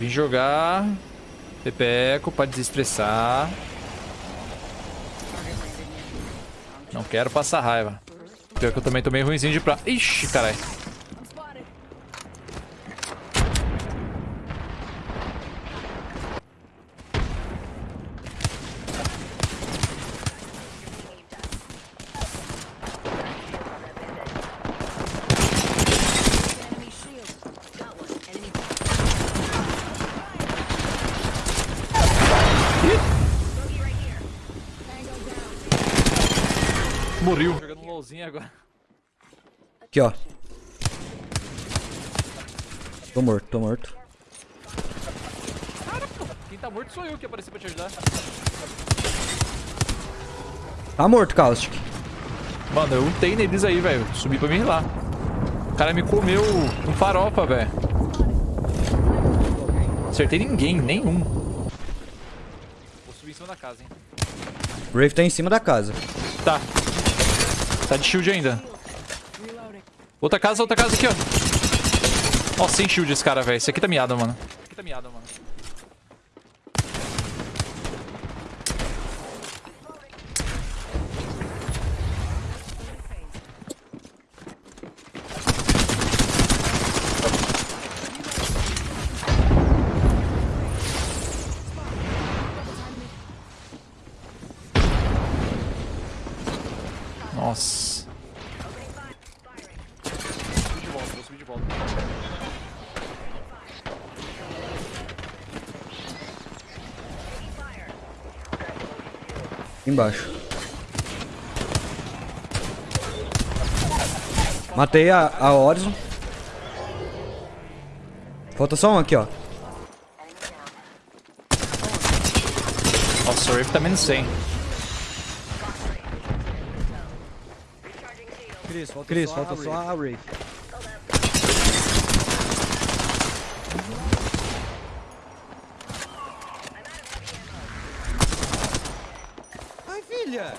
Vim jogar. Pepeco pra desestressar. Não quero passar raiva. Pior que eu também tô meio ruimzinho de pra... Ixi, caralho. Morreu. Jogando um LOLzinho agora. Aqui, ó. Tô morto, tô morto. Quem tá morto sou eu que apareci pra te ajudar. Tá morto, Caustic. Mano, eu ultei neles aí, velho. Subi pra me rilar. O cara me comeu com farofa, velho. Acertei ninguém, nenhum. Vou subir em cima da casa, hein. Brave tá em cima da casa. Tá. Tá de shield ainda. Outra casa, outra casa aqui, ó. Nossa, sem shield esse cara, velho. Esse aqui tá miado, mano. Esse aqui tá miado, mano. Nossa. De volta, vou subir de volta. Embaixo. Matei a, a Horizon. Falta só um aqui, ó. Nossa, o Rift tá menos 100. Cris, falta, Chris, falta só a Wraith. Ai, filha!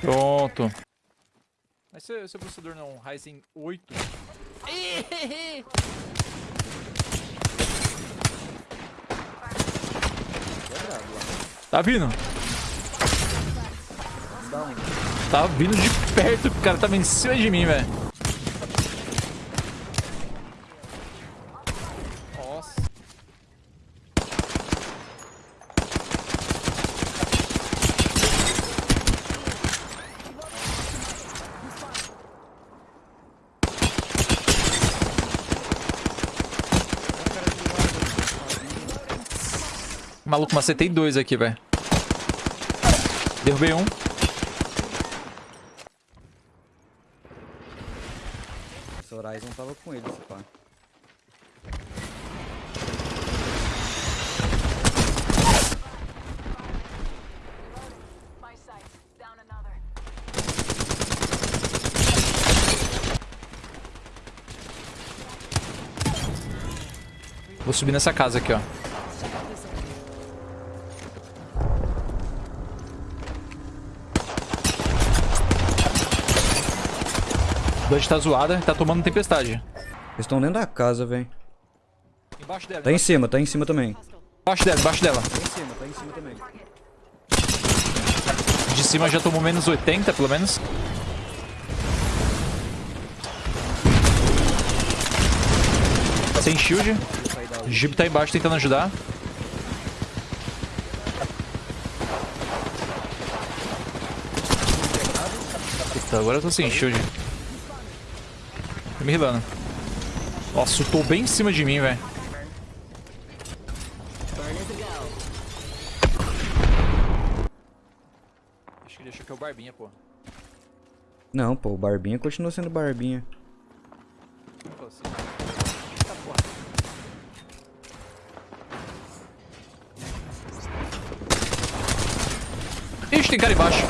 Pronto. Mas seu, seu processador não é um Ryzen 8? Tá vindo? Tá vindo de perto, o cara tava em cima de mim, velho. Nossa. Maluco, macetei dois aqui, velho. Derrubei um. Horizon tava com ele, esse pá. Vou subir nessa casa aqui, ó. Dodge tá zoada, tá tomando tempestade. Eles estão dentro da casa, velho. Embaixo dela. Tá em cima, tá em cima também. Embaixo dela, embaixo dela. Tá em cima, tá em cima também. De cima já tomou menos 80, pelo menos. Sem shield. O Jeep tá embaixo tentando ajudar. Puta, agora eu tô sem shield. Me rilando. Nossa, tô bem em cima de mim, velho. Acho que ele achou que é o Barbinha, pô. Não, pô, o Barbinha continua sendo Barbinha. Ixi, tem cara embaixo.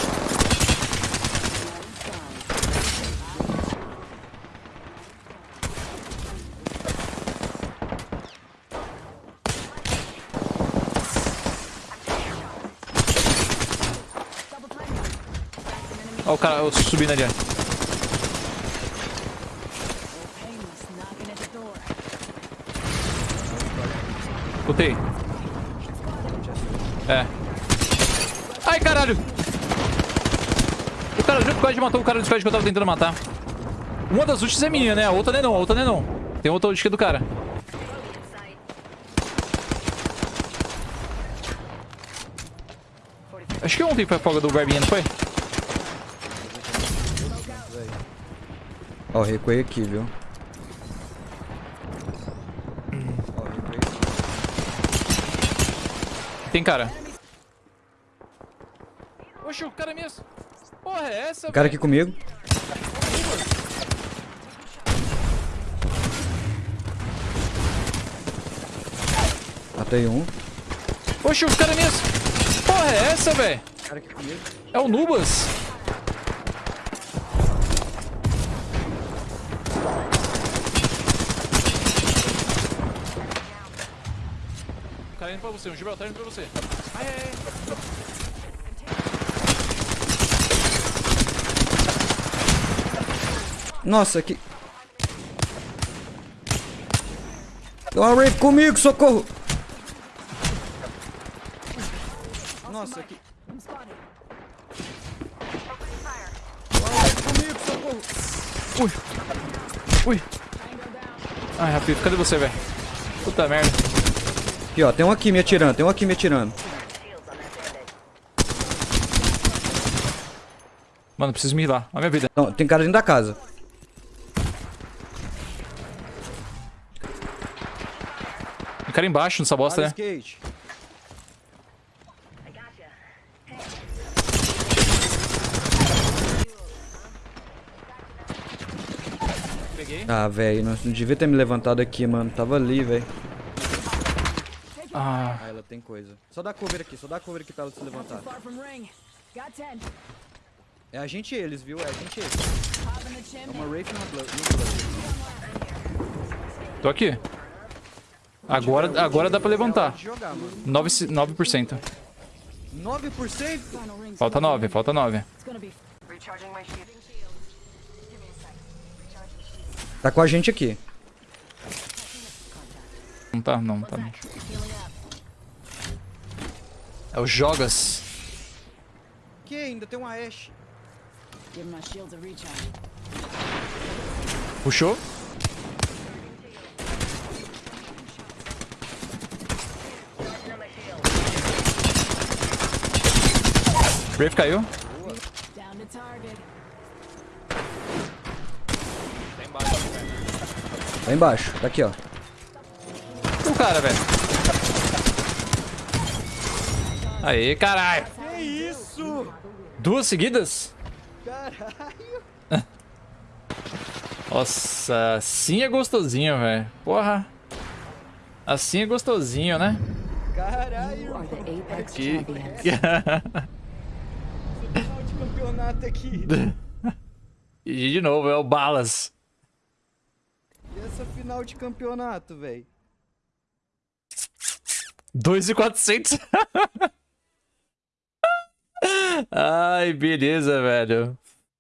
Ó o cara subindo ali, ó. Escutei. É. Ai, caralho! O cara do squad matou o cara do squad que eu tava tentando matar. Uma das ultis é minha, né? A outra não é não, a outra não é não. Tem outra ult que é do cara. Acho que ontem foi a folga do Barbinha, não foi? Ó, recuei aqui, viu? Ó, recuei aqui. Tem cara. Oxe, o cara é mesmo. Porra, é essa, O cara velho? aqui comigo. Matei um. Oxe, o cara é mesmo. Porra, é essa, velho? O cara aqui comigo. É o Nubas. Cara indo pra você, um Gibel, tá indo pra você. Ai, ai, ai. Nossa, que... Tem uma Wraith comigo, socorro! Nossa, que... Comigo, socorro! Ui. Ui. Ai, Rapito, cadê você, velho? Puta merda. Aqui, ó, tem um aqui me atirando, tem um aqui me atirando. Mano, preciso me healar. Olha a minha vida. Não, tem cara dentro da casa. Tem cara embaixo nessa bosta, né? Ah, velho, não devia ter me levantado aqui, mano. Tava ali, velho. Ah, Ah, ela tem coisa. Só dá cover aqui, só dá cover aqui pra ela se levantar. Far from ring. Got 10. É a gente e eles, viu? É a gente e eles. É uma Wraith e uma Blood. tô aqui. Agora, agora dá pra levantar. Pode jogar, mano. 9, 9%. 9%? Final ring's Falta 9, falta 9. It's gonna be recharging my shield. Give me a sec. Recharging shield. Tá com a gente aqui. Não tá, não, tá. não. É o Jogas. Que ainda tem uma Ashe. Give my shields a recharge. Puxou. Brave caiu. Down to target. Lá embaixo. Tá aqui, ó. O cara, velho. Aê, caralho. Que isso? Duas seguidas? Caralho. Nossa, assim é gostosinho, velho. Porra. Assim é gostosinho, né? Caralho. De campeonato aqui. e de novo, é o Balas. E essa final de campeonato, velho? 2,400. Ai, beleza, velho.